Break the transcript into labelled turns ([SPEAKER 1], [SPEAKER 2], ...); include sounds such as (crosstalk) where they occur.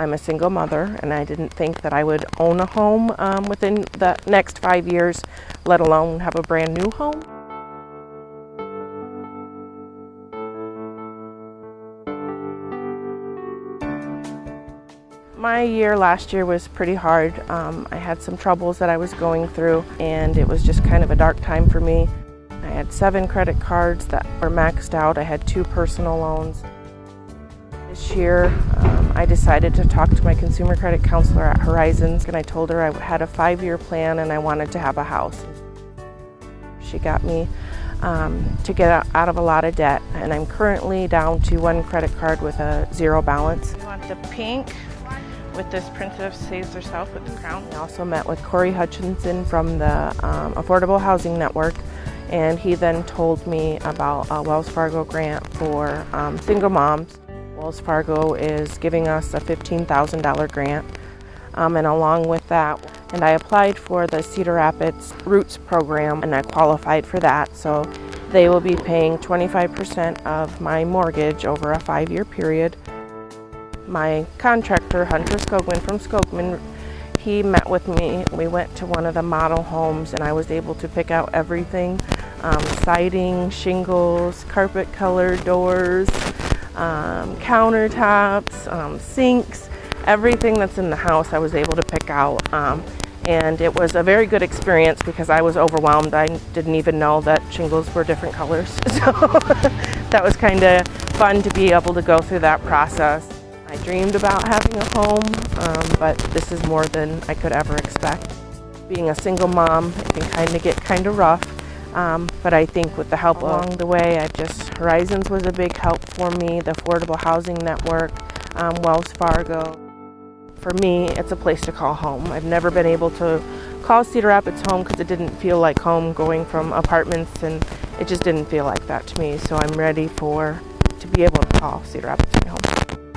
[SPEAKER 1] I'm a single mother and I didn't think that I would own a home um, within the next five years, let alone have a brand new home. My year last year was pretty hard. Um, I had some troubles that I was going through and it was just kind of a dark time for me. I had seven credit cards that were maxed out. I had two personal loans. This year um, I decided to talk to my consumer credit counselor at Horizons and I told her I had a five-year plan and I wanted to have a house. She got me um, to get out of a lot of debt and I'm currently down to one credit card with a zero balance.
[SPEAKER 2] We want the pink with this princess saves herself with the crown.
[SPEAKER 1] I also met with Corey Hutchinson from the um, Affordable Housing Network and he then told me about a Wells Fargo grant for um, single moms. Wells Fargo is giving us a $15,000 grant um, and along with that and I applied for the Cedar Rapids Roots program and I qualified for that so they will be paying 25% of my mortgage over a five-year period my contractor, Hunter Skogman from Skogman, he met with me. We went to one of the model homes and I was able to pick out everything. Um, siding, shingles, carpet color, doors, um, countertops, um, sinks, everything that's in the house I was able to pick out. Um, and it was a very good experience because I was overwhelmed. I didn't even know that shingles were different colors. (laughs) So (laughs) that was kind of fun to be able to go through that process. I dreamed about having a home, um, but this is more than I could ever expect. Being a single mom, it can kind of get kind of rough, um, but I think with the help along the way, I just, Horizons was a big help for me, the Affordable Housing Network, um, Wells Fargo. For me, it's a place to call home. I've never been able to call Cedar Rapids home because it didn't feel like home going from apartments and it just didn't feel like that to me. So I'm ready for to be able to call Cedar Rapids my home.